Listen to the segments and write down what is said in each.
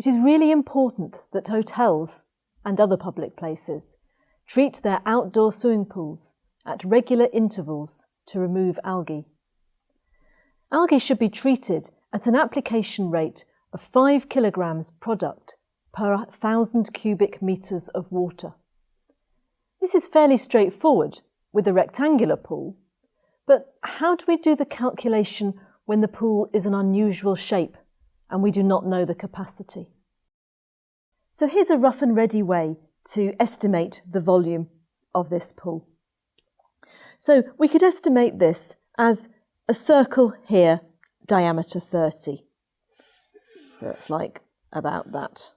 It is really important that hotels and other public places treat their outdoor swimming pools at regular intervals to remove algae. Algae should be treated at an application rate of 5 kilograms product per 1,000 cubic metres of water. This is fairly straightforward with a rectangular pool, but how do we do the calculation when the pool is an unusual shape and we do not know the capacity? So here's a rough and ready way to estimate the volume of this pool. So we could estimate this as a circle here, diameter 30. So it's like about that.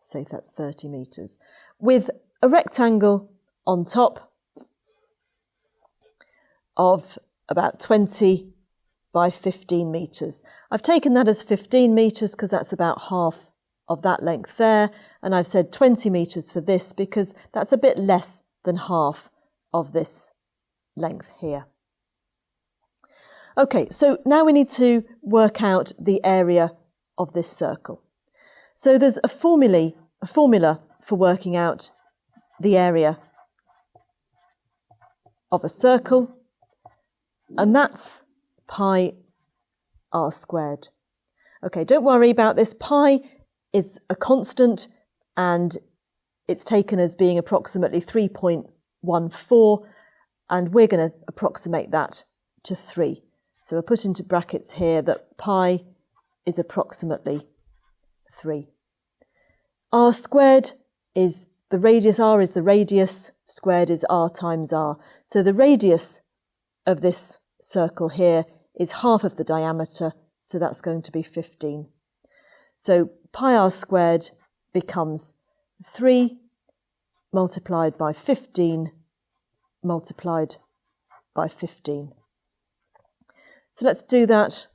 Say that's 30 metres. With a rectangle on top of about 20 by 15 metres. I've taken that as 15 metres because that's about half of that length there. And I've said 20 metres for this because that's a bit less than half of this length here. Okay, so now we need to work out the area of this circle. So there's a, formulae, a formula for working out the area of a circle, and that's pi r squared. Okay, don't worry about this. Pi is a constant and it's taken as being approximately 3.14 and we're going to approximate that to 3. So we'll put into brackets here that pi is approximately 3. r squared is the radius, r is the radius, squared is r times r. So the radius of this circle here is half of the diameter, so that's going to be 15. So pi r squared becomes 3 multiplied by 15 multiplied by 15. So let's do that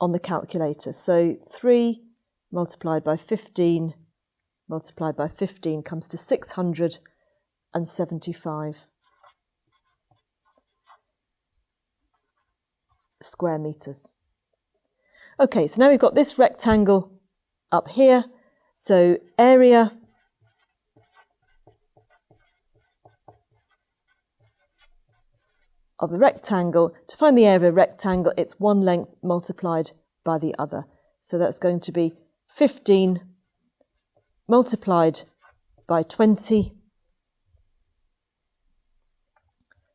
on the calculator. So 3 multiplied by 15 multiplied by 15 comes to 675 square metres. Okay, so now we've got this rectangle up here. So area of the rectangle. To find the area of a rectangle, it's one length multiplied by the other. So that's going to be 15 multiplied by 20.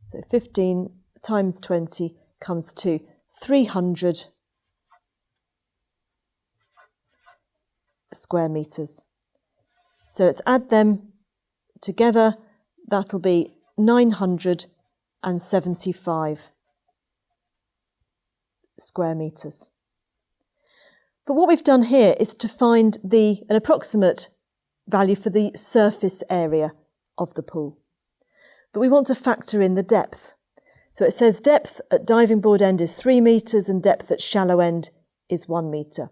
So 15 times 20 comes to 300 square metres. So let's add them together. That'll be 975 square metres. But what we've done here is to find the an approximate value for the surface area of the pool. But we want to factor in the depth. So it says depth at diving board end is three metres and depth at shallow end is one metre.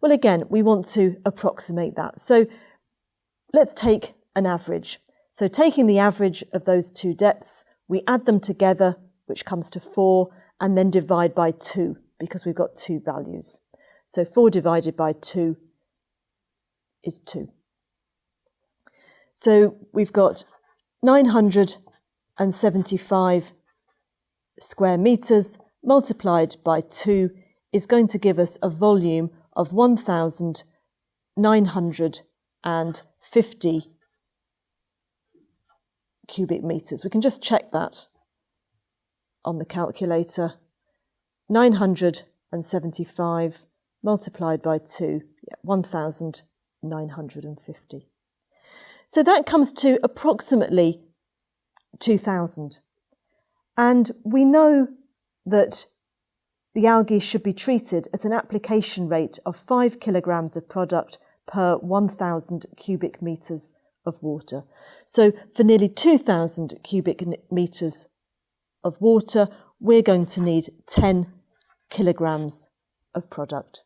Well, again, we want to approximate that. So let's take an average. So taking the average of those two depths, we add them together, which comes to four, and then divide by two because we've got two values. So four divided by two is two. So we've got 975 square metres multiplied by 2 is going to give us a volume of 1,950 cubic metres. We can just check that on the calculator. 975 multiplied by 2, yeah, 1,950. So that comes to approximately 2,000. And we know that the algae should be treated at an application rate of 5 kilograms of product per 1,000 cubic metres of water. So for nearly 2,000 cubic metres of water, we're going to need 10 kilograms of product.